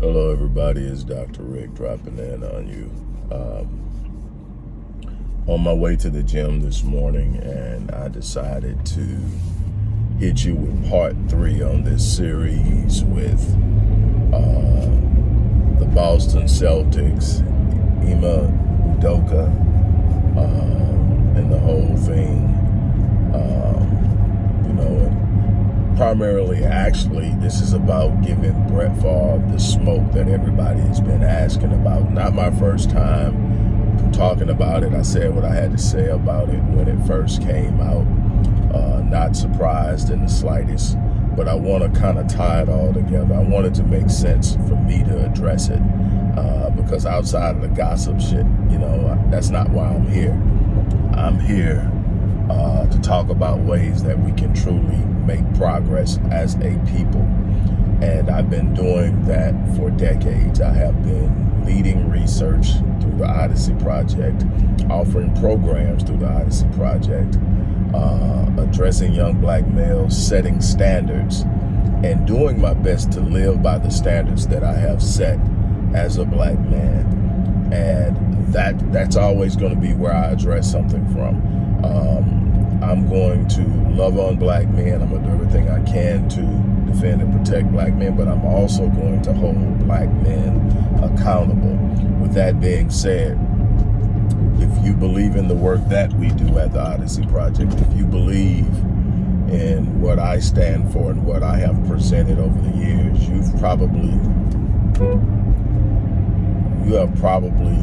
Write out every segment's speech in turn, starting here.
Hello, everybody. It's Dr. Rick dropping in on you. Um, on my way to the gym this morning, and I decided to hit you with part three on this series with uh, the Boston Celtics, Ime Udoka, uh, and the whole thing. Um, you know, primarily, actually, this is about giving Brett Favre the smoke that everybody has been asking about. Not my first time talking about it. I said what I had to say about it when it first came out. Uh, not surprised in the slightest, but I want to kind of tie it all together. I wanted to make sense for me to address it uh, because outside of the gossip shit, you know, that's not why I'm here. I'm here uh, to talk about ways that we can truly make progress as a people. And I've been doing that for decades. I have been leading research through the Odyssey Project, offering programs through the Odyssey Project, uh, addressing young black males, setting standards, and doing my best to live by the standards that I have set as a black man. And that that's always going to be where I address something from. Um, I'm going to love on black men. I'm going to do everything I can to defend and protect black men, but I'm also going to hold black men accountable. With that being said, if you believe in the work that we do at the Odyssey Project, if you believe in what I stand for and what I have presented over the years, you've probably you have probably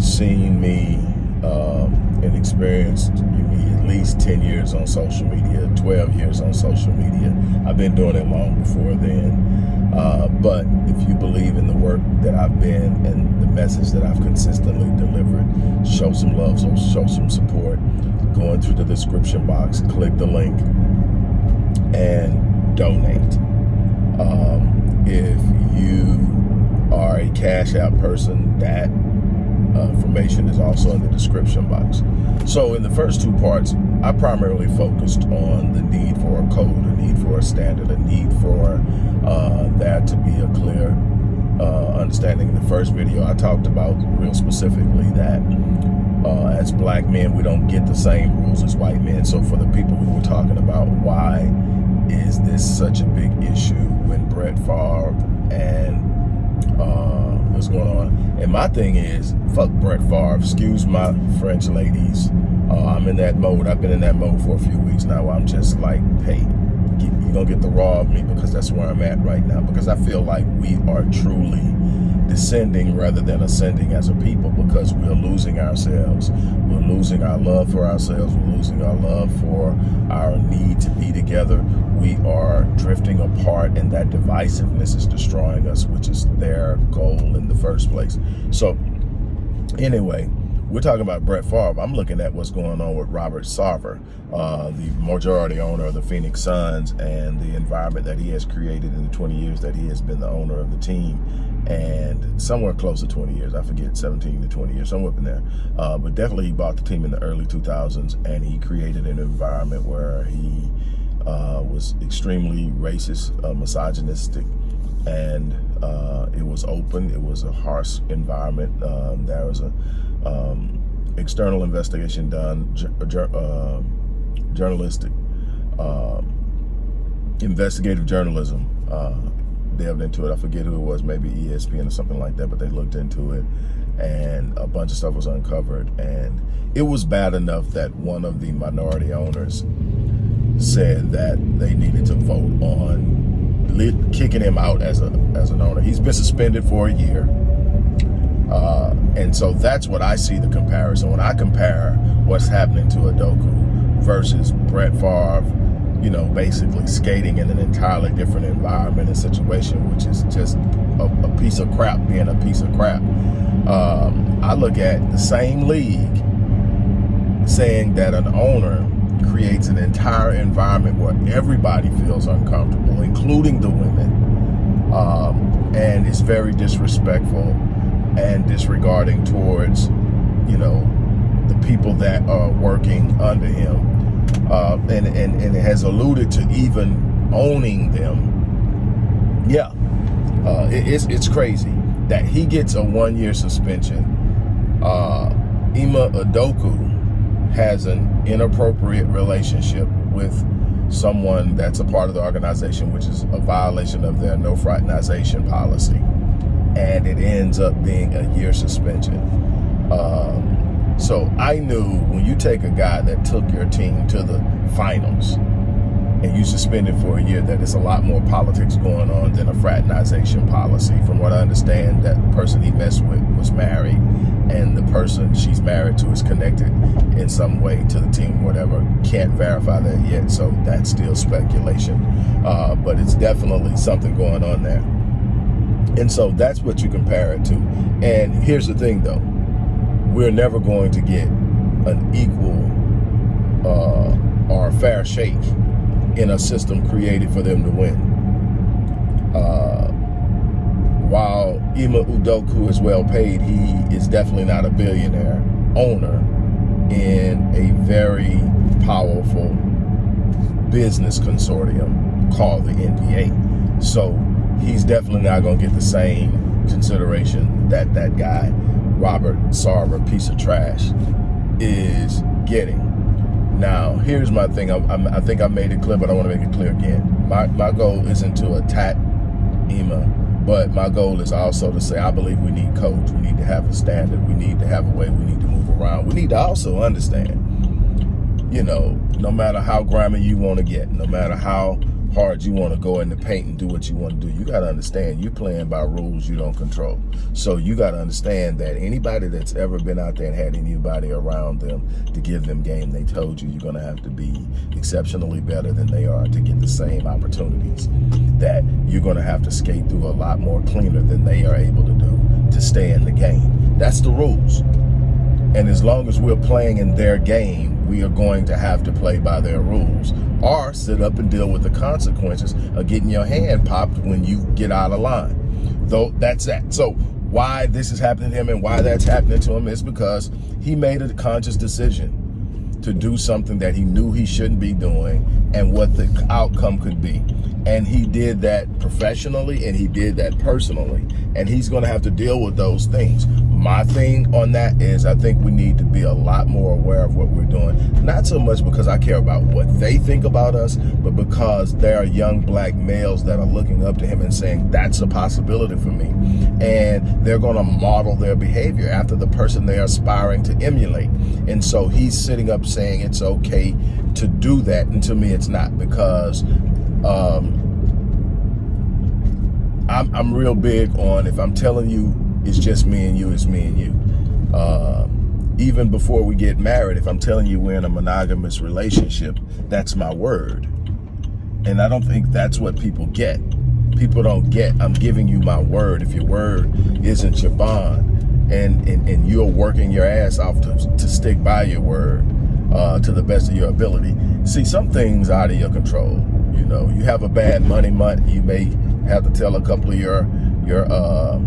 seen me um, and experienced at least 10 years on social media, 12 years on social media. I've been doing it long before then. Uh, but if you believe in the work that I've been and the message that I've consistently delivered, show some love, so show some support. Go into the description box, click the link, and donate. Um, if you are a Cash App person, that uh, information is also in the description box. So in the first two parts, I primarily focused on the need for a code, a need for a standard, a need for uh, there to be a clear uh, understanding. In the first video, I talked about real specifically that uh, as black men, we don't get the same rules as white men. So for the people who were talking about why is this such a big issue when Brett Favre and uh, what's going on. And my thing is, fuck Brett Favre. Excuse my French ladies. Uh, I'm in that mode. I've been in that mode for a few weeks now. I'm just like, hey, you're going to get the raw of me because that's where I'm at right now. Because I feel like we are truly descending rather than ascending as a people because we're losing ourselves. We're losing our love for ourselves. We're losing our love for our need to be together. We are drifting apart and that divisiveness is destroying us, which is their goal in the first place. So anyway, we're talking about Brett Favre. I'm looking at what's going on with Robert Sarver, uh, the majority owner of the Phoenix Suns and the environment that he has created in the 20 years that he has been the owner of the team and somewhere close to 20 years. I forget, 17 to 20 years, somewhere up in there. Uh, but definitely he bought the team in the early 2000s and he created an environment where he uh, was extremely racist, uh, misogynistic, and uh, it was open. It was a harsh environment. Um, there was a um, external investigation done, uh, journalistic, um, investigative journalism uh, delved into it. I forget who it was, maybe ESPN or something like that, but they looked into it and a bunch of stuff was uncovered. And it was bad enough that one of the minority owners said that they needed to vote on kicking him out as a as an owner. He's been suspended for a year. Uh, and so that's what I see the comparison. When I compare what's happening to Udoka versus Brett Favre, you know, basically skating in an entirely different environment and situation, which is just a, a piece of crap being a piece of crap. Um, I look at the same league saying that an owner creates an entire environment where everybody feels uncomfortable, including the women. Um, and it's very disrespectful and disregarding towards, you know, the people that are working under him. Uh, and, and, and has alluded to even owning them. Yeah, Uh, it, it's, it's crazy that he gets a one-year suspension. Uh, Ime Udoka has an inappropriate relationship with someone that's a part of the organization, which is a violation of their no fraternization policy. And it ends up being a year suspension. Um, so I knew when you take a guy that took your team to the finals and you suspend it for a year, that it's a lot more politics going on than a fraternization policy. From what I understand, that the person he messed with was married and the person she's married to is connected in some way to the team, whatever. Can't verify that yet, so that's still speculation. Uh, but it's definitely something going on there. And so that's what you compare it to. And here's the thing though, we're never going to get an equal uh, or fair shake in a system created for them to win. Uh, while Ime Udoka is well paid, he is definitely not a billionaire owner in a very powerful business consortium called the NBA. So he's definitely not going to get the same consideration that that guy, Robert Sarver, piece of trash, is getting. Now, here's my thing. I, I, I think I made it clear, but I want to make it clear again. My, my goal isn't to attack Ime, but my goal is also to say I believe we need codes. We need to have a standard. We need to have a way we need to move around. We need to also understand, you know, no matter how grimy you want to get, no matter how hard you want to go in the paint and do what you want to do. You got to understand you're playing by rules you don't control. So you got to understand that anybody that's ever been out there and had anybody around them to give them game, they told you you're going to have to be exceptionally better than they are to get the same opportunities. That you're going to have to skate through a lot more cleaner than they are able to do to stay in the game. That's the rules. And as long as we're playing in their game, we are going to have to play by their rules or sit up and deal with the consequences of getting your hand popped when you get out of line. Though that's that. So why this is happening to him and why that's happening to him is because he made a conscious decision to do something that he knew he shouldn't be doing and what the outcome could be. And he did that professionally and he did that personally. And he's going to have to deal with those things. My thing on that is I think we need to be a lot more aware of what we're doing. Not so much because I care about what they think about us, but because there are young black males that are looking up to him and saying, that's a possibility for me. And they're going to model their behavior after the person they're aspiring to emulate. And so he's sitting up saying it's okay to do that. And to me, it's not because um, I'm, I'm real big on if I'm telling you it's just me and you, it's me and you. Uh, even before we get married, if I'm telling you we're in a monogamous relationship, that's my word. And I don't think that's what people get. People don't get, I'm giving you my word. If your word isn't your bond and, and, and you're working your ass off to, to stick by your word uh, to the best of your ability. See, some things out of your control. You know, you have a bad money month, you may have to tell a couple of your, your, uh,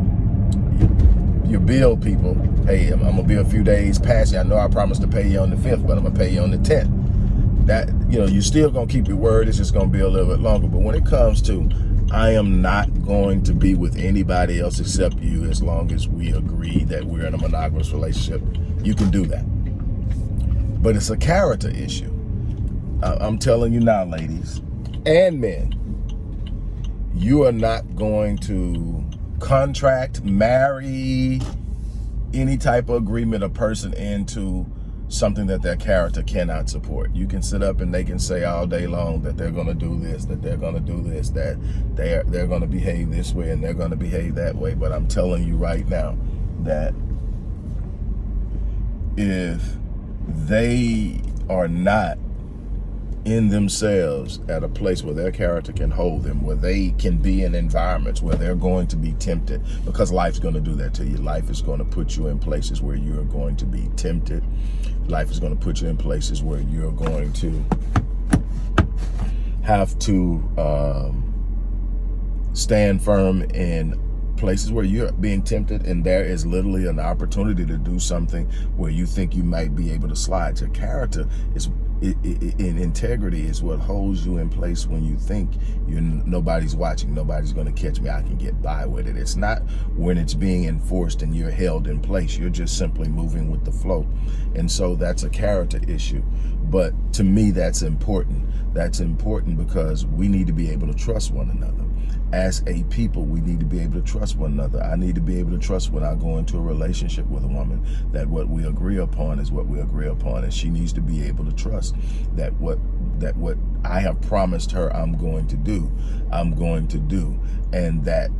your bill people, hey, I'm, I'm, gonna be a few days past you. I know I promised to pay you on the 5th, but I'm gonna pay you on the 10th. That, you know, you're still gonna keep your word. It's just gonna be a little bit longer. But when it comes to, I am not going to be with anybody else except you as long as we agree that we're in a monogamous relationship, you can do that. But it's a character issue. I'm telling you now, ladies and men, you are not going to contract, marry, any type of agreement a person into something that their character cannot support. You can sit up and they can say all day long that they're going to do this, that they're going to do this, that they're they're going to behave this way and they're going to behave that way. But I'm telling you right now that if they are not in themselves at a place where their character can hold them, where they can be in environments where they're going to be tempted because life's going to do that to you. Life is going to put you in places where you're going to be tempted. Life is going to put you in places where you're going to have to um, stand firm in places where you're being tempted and there is literally an opportunity to do something where you think you might be able to slide. Your character is it, it, in integrity is what holds you in place when you think you're nobody's watching, nobody's going to catch me, I can get by with it. It's not when it's being enforced and you're held in place. You're just simply moving with the flow. And so that's a character issue. But to me, that's important. That's important because we need to be able to trust one another as a people, we need to be able to trust one another. I need to be able to trust when I go into a relationship with a woman that what we agree upon is what we agree upon. And she needs to be able to trust that what that what I have promised her I'm going to do, I'm going to do. And that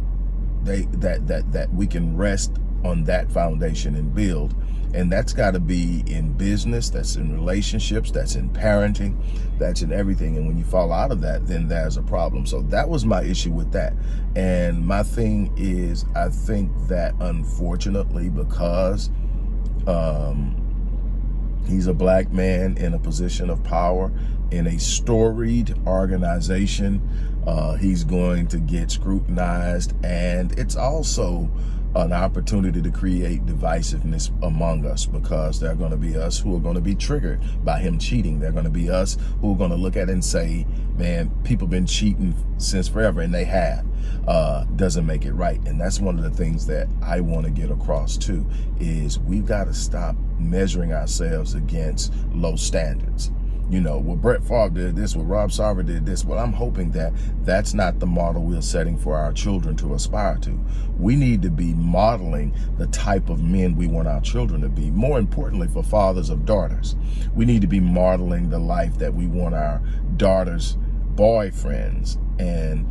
they that that that we can rest on that foundation and build and that's got to be in business, that's in relationships, that's in parenting, that's in everything. And when you fall out of that, then there's a problem. So that was my issue with that. And my thing is, I think that unfortunately, because um, he's a black man in a position of power in a storied organization, uh, he's going to get scrutinized. And it's also an opportunity to create divisiveness among us because there are going to be us who are going to be triggered by him cheating. They're going to be us who are going to look at it and say, man, people been cheating since forever, and they have. Uh, doesn't make it right. And that's one of the things that I want to get across too, is we've got to stop measuring ourselves against low standards you know, what Brett Favre did this, what Rob Sarver did this. Well, I'm hoping that that's not the model we're setting for our children to aspire to. We need to be modeling the type of men we want our children to be. More importantly, for fathers of daughters, we need to be modeling the life that we want our daughters' boyfriends and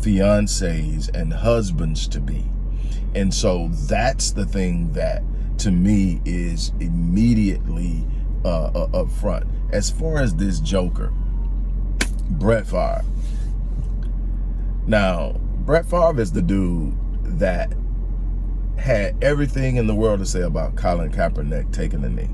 fiancés and husbands to be. And so that's the thing that to me is immediately uh, uh, up front. As far as this Joker, Brett Favre. Now, Brett Favre is the dude that had everything in the world to say about Colin Kaepernick taking the knee.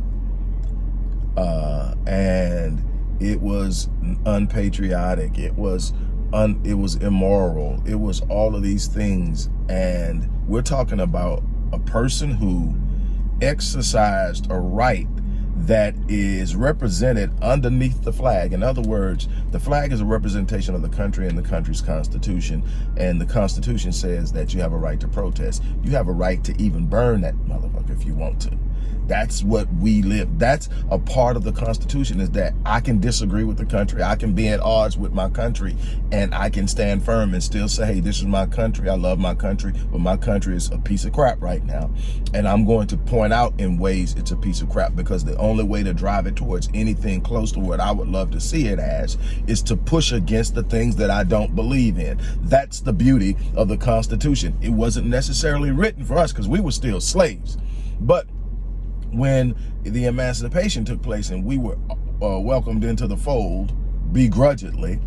Uh, and it was unpatriotic. It was un, it was immoral. It was all of these things. And we're talking about a person who exercised a right that is represented underneath the flag. In other words, the flag is a representation of the country and the country's constitution. And the constitution says that you have a right to protest. You have a right to even burn that motherfucker if you want to. That's what we live. That's a part of the Constitution is that I can disagree with the country. I can be at odds with my country and I can stand firm and still say, hey, this is my country. I love my country, but my country is a piece of crap right now. And I'm going to point out in ways it's a piece of crap because the only way to drive it towards anything close to what I would love to see it as is to push against the things that I don't believe in. That's the beauty of the Constitution. It wasn't necessarily written for us because we were still slaves. But when the emancipation took place and we were uh, welcomed into the fold begrudgingly,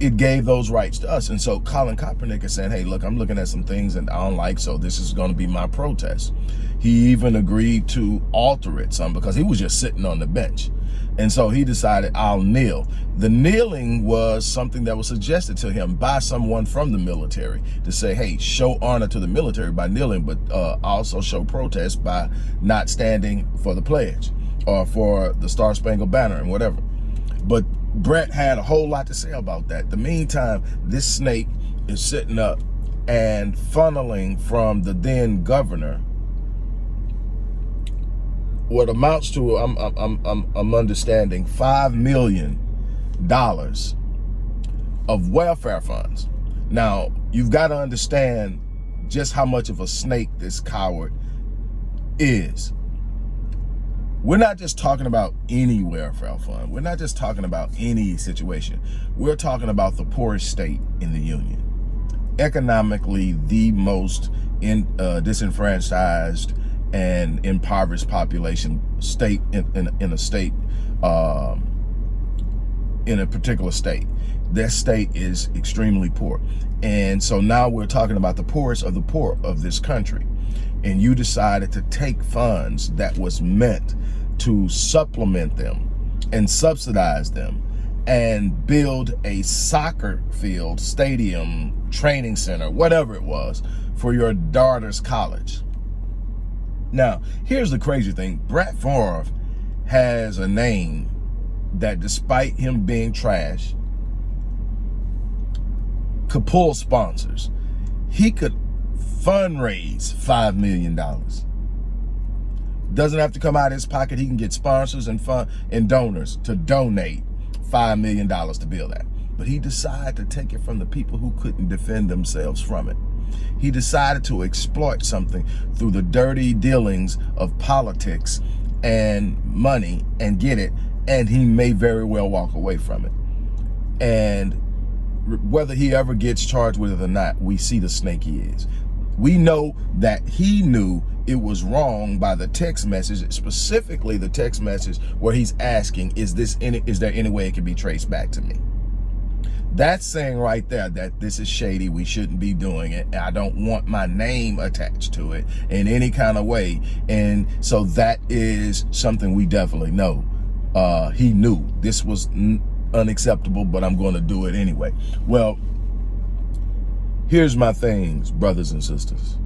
it gave those rights to us. And so Colin Kaepernick is saying, hey, look, I'm looking at some things and I don't like, so this is going to be my protest. He even agreed to alter it some because he was just sitting on the bench. And so he decided, I'll kneel. The kneeling was something that was suggested to him by someone from the military to say, hey, show honor to the military by kneeling, but uh, also show protest by not standing for the pledge or for the Star Spangled Banner and whatever. But Brett had a whole lot to say about that. The meantime, this snake is sitting up and funneling from the then governor what amounts to, I'm, I'm, I'm, I'm understanding, $5 million of welfare funds. Now, you've got to understand just how much of a snake this coward is. We're not just talking about any welfare fund. We're not just talking about any situation. We're talking about the poorest state in the union. Economically, the most in, uh, disenfranchised and impoverished population state in, in, in a state, um, in a particular state. That state is extremely poor. And so now we're talking about the poorest of the poor of this country. And you decided to take funds that was meant to supplement them and subsidize them and build a soccer field, stadium, training center, whatever it was, for your daughter's college. Now, here's the crazy thing. Brett Favre has a name that despite him being trash, could pull sponsors. He could fundraise $5 million. Doesn't have to come out of his pocket. He can get sponsors and fund and donors to donate $5 million to build that. But he decided to take it from the people who couldn't defend themselves from it. He decided to exploit something through the dirty dealings of politics and money and get it. And he may very well walk away from it. And whether he ever gets charged with it or not, we see the snake he is. We know that he knew it was wrong by the text message, specifically the text message where he's asking, is this any, is there any way it can be traced back to me? That's saying right there that this is shady. We shouldn't be doing it. I don't want my name attached to it in any kind of way. And so that is something we definitely know. Uh, he knew this was unacceptable, but I'm going to do it anyway. Well, here's my things, brothers and sisters.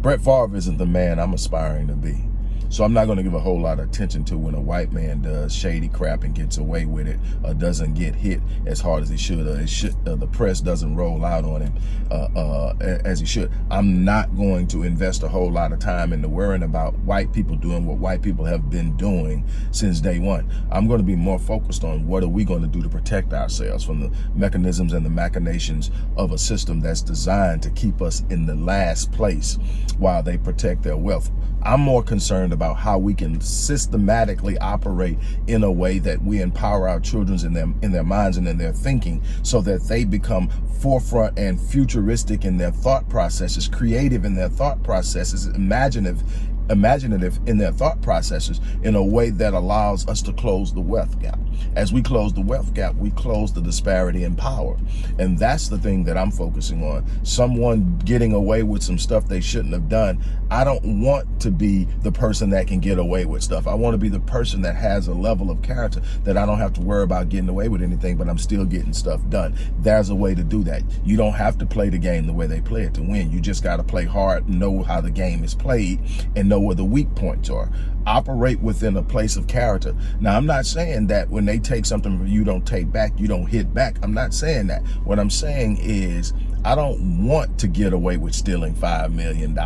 Brett Favre isn't the man I'm aspiring to be. So I'm not going to give a whole lot of attention to when a white man does shady crap and gets away with it or doesn't get hit as hard as he should or should, uh, the press doesn't roll out on him uh, uh, as he should. I'm not going to invest a whole lot of time into worrying about white people doing what white people have been doing since day one. I'm going to be more focused on what are we going to do to protect ourselves from the mechanisms and the machinations of a system that's designed to keep us in the last place while they protect their wealth. I'm more concerned about how we can systematically operate in a way that we empower our children in their, in their minds and in their thinking so that they become forefront and futuristic in their thought processes, creative in their thought processes, imaginative imaginative in their thought processes in a way that allows us to close the wealth gap. As we close the wealth gap, we close the disparity in power. And that's the thing that I'm focusing on. Someone getting away with some stuff they shouldn't have done. I don't want to be the person that can get away with stuff. I want to be the person that has a level of character that I don't have to worry about getting away with anything, but I'm still getting stuff done. There's a way to do that. You don't have to play the game the way they play it to win. You just got to play hard, know how the game is played, and know where the weak points are. Operate within a place of character. Now, I'm not saying that when they take something from you, don't take back, you don't hit back. I'm not saying that. What I'm saying is I don't want to get away with stealing $5 million.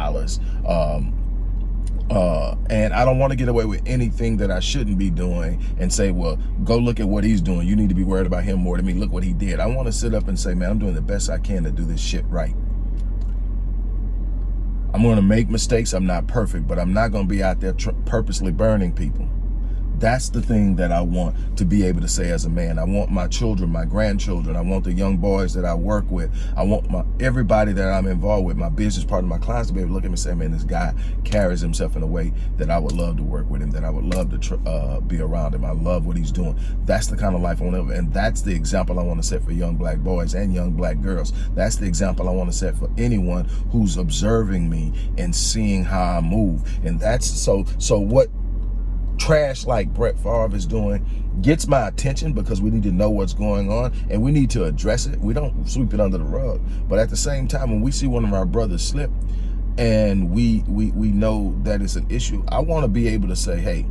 Um, uh, and I don't want to get away with anything that I shouldn't be doing and say, well, go look at what he's doing. You need to be worried about him more than me. Look what he did. I want to sit up and say, man, I'm doing the best I can to do this shit right. I'm going to make mistakes. I'm not perfect, but I'm not going to be out there purposely burning people. That's the thing that I want to be able to say as a man. I want my children, my grandchildren. I want the young boys that I work with. I want my everybody that I'm involved with, my business partner, my clients to be able to look at me and say, man, this guy carries himself in a way that I would love to work with him, that I would love to uh, be around him. I love what he's doing. That's the kind of life I want to live. And that's the example I want to set for young black boys and young black girls. That's the example I want to set for anyone who's observing me and seeing how I move. And that's so, so what trash like Brett Favre is doing gets my attention because we need to know what's going on and we need to address it. We don't sweep it under the rug. But at the same time, when we see one of our brothers slip and we we we know that it's an issue, I want to be able to say, hey,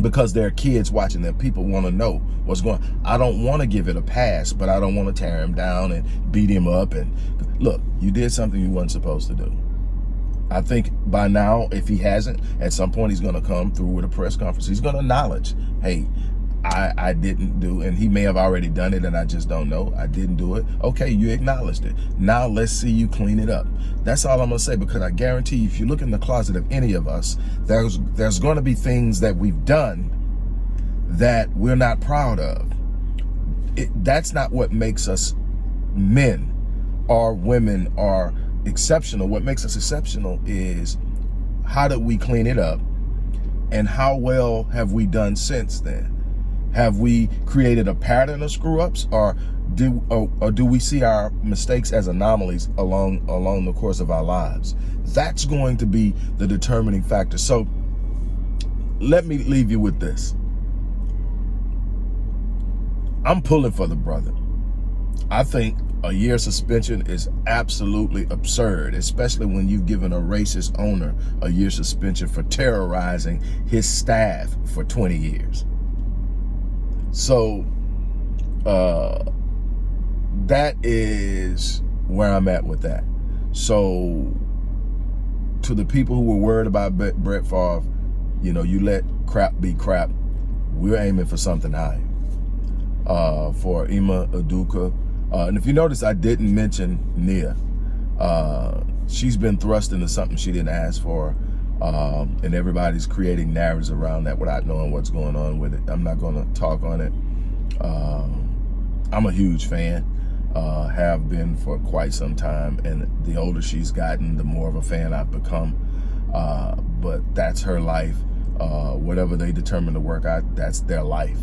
because there are kids watching that people want to know what's going I don't want to give it a pass, but I don't want to tear him down and beat him up. And look, you did something you weren't supposed to do. I think by now, if he hasn't, at some point he's going to come through with a press conference. He's going to acknowledge, hey, I, I didn't do, and he may have already done it and I just don't know. I didn't do it. Okay, you acknowledged it. Now let's see you clean it up. That's all I'm going to say because I guarantee if you look in the closet of any of us, there's, there's going to be things that we've done that we're not proud of. It, that's not what makes us men or women or exceptional, what makes us exceptional is how did we clean it up and how well have we done since then? Have we created a pattern of screw ups or do or, or, do we see our mistakes as anomalies along along the course of our lives? That's going to be the determining factor. So let me leave you with this. I'm pulling for the brother. I think a year suspension is absolutely absurd, especially when you've given a racist owner a year suspension for terrorizing his staff for 20 years. So uh, that is where I'm at with that. So to the people who were worried about Brett Favre, you know, you let crap be crap. We're aiming for something higher. Uh, for Ime Udoka. Uh, and if you notice, I didn't mention Nia. Uh, she's been thrust into something she didn't ask for. Um, and everybody's creating narratives around that without knowing what's going on with it. I'm not going to talk on it. Um, I'm a huge fan, uh, have been for quite some time. And the older she's gotten, the more of a fan I've become. Uh, but that's her life. Uh, whatever they determine to work out, that's their life.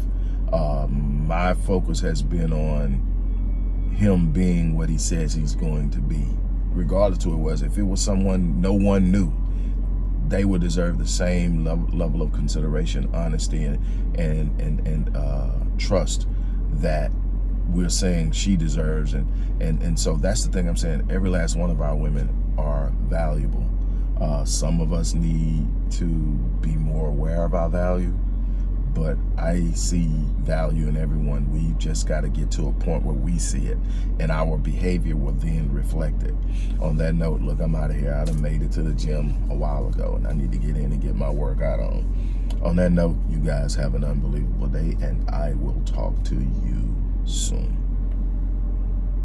Um, my focus has been on him being what he says he's going to be, regardless to who it was. If it was someone no one knew, they would deserve the same level, level of consideration, honesty, and and and, and uh, trust that we're saying she deserves. And and and so that's the thing I'm saying. Every last one of our women are valuable. Uh, some of us need to be more aware of our value but I see value in everyone. We've just got to get to a point where we see it and our behavior will then reflect it. On that note, look, I'm out of here. I done made it to the gym a while ago and I need to get in and get my workout on. On that note, you guys have an unbelievable day and I will talk to you soon.